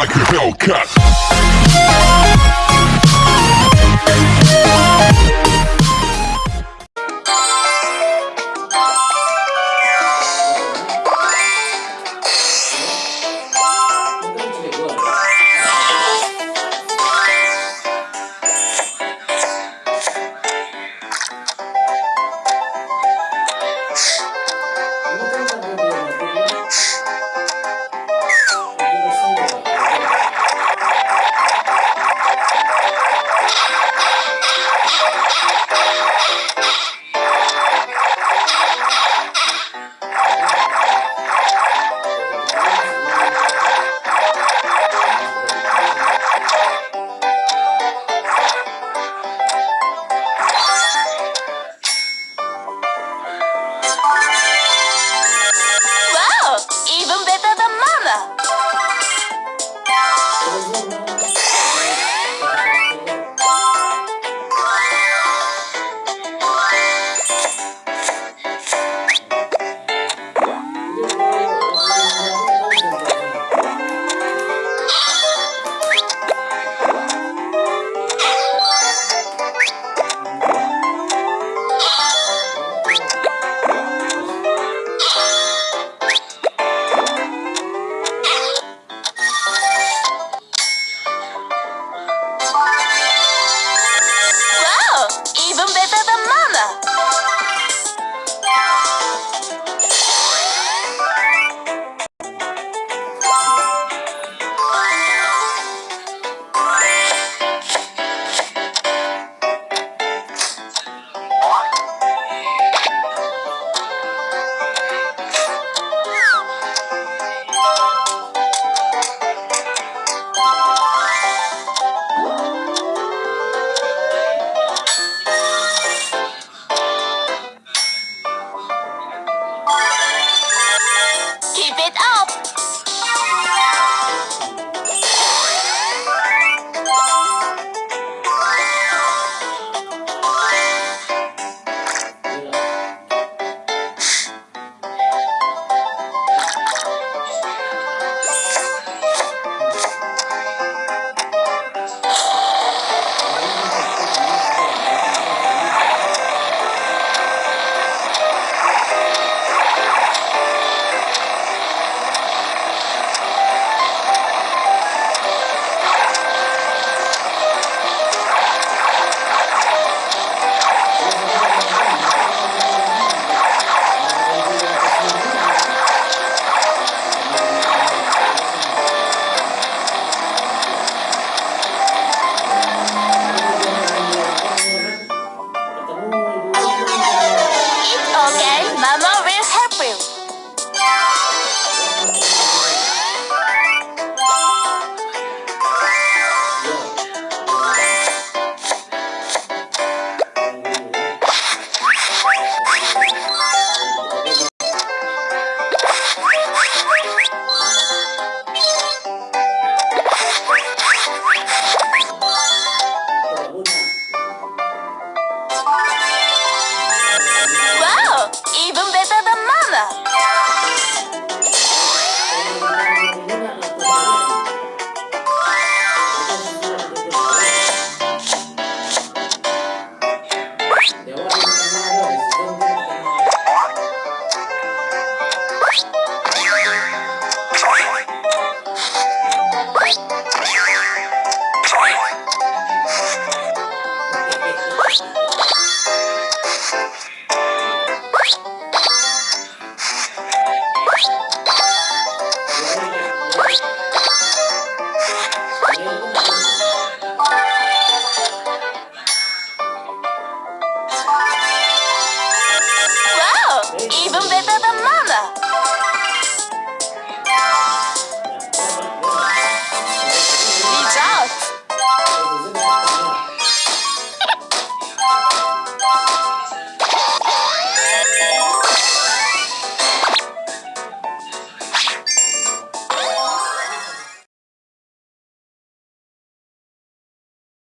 like a Hellcat. even better than mine.